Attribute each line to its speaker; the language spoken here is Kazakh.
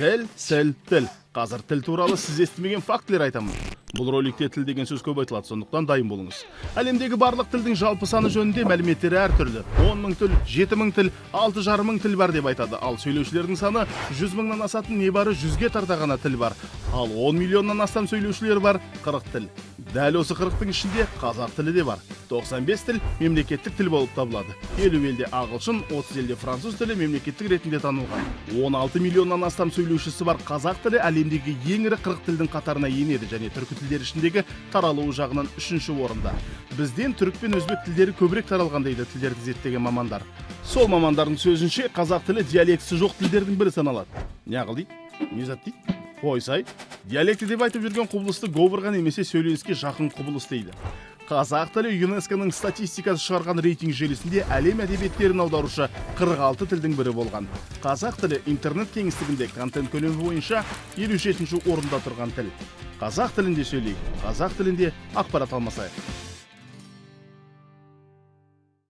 Speaker 1: тіл тіл тіл. Қазір тіл туралы сіз естімеген фактілер айтамын. Бұл роликте тіл деген сөз көп айтылады сондықтан дайын болыңыз. Әлемдегі барлық тілдің жалпы саны жөнінде мәліметтер әртүрлі. Он мың тіл жеті мың тіл алты жарым мың тіл бар деп айтады. Ал сөйлеушілердің саны жүз мыңнан асатын небары жүзге тарта ғана тіл бар. Ал он миллионнан астам сөйлеушілер бар қырық тіл. Дәл осы қырықтың ішінде қазақ тілі де бар. 95 тіл мемлекеттік тіл болып табылады. Елу елде ағылшын 30 елде француз тілі мемлекеттік ретінде танылған. 16 миллионнан астам сөйлеушісі бар қазақ тілі әлемдегі ең ірі қырық тілдің қатарына енеді және түркі тілдері ішіндегі таралуы жағынан үшінші орында. Бізден түрік пен өзбек тілдері көбірек таралған дейді тілдерді зерттеген мамандар. Сол мамандардың сөзінше қазақ тілі диалектісі жоқ тілдердің бірі саналады. Неғыл дейді не зат дейді қойсай диалекті деп айтып жүрген құбылысты говорға немесе сөйленіске жақын құбылыс дейді. Қазақ тілі юнеско-ның статистикасы шығарған рейтинг желісінде әлем әдебиеттерін аударушы 46 тілдің бірі болған. Қазақ тілі интернет кеңістігінде контент көлемі бойынша 57 орында тұрған тіл. Қазақ тілінде сөйлейік қазақ тілінде ақпарат алмасайық.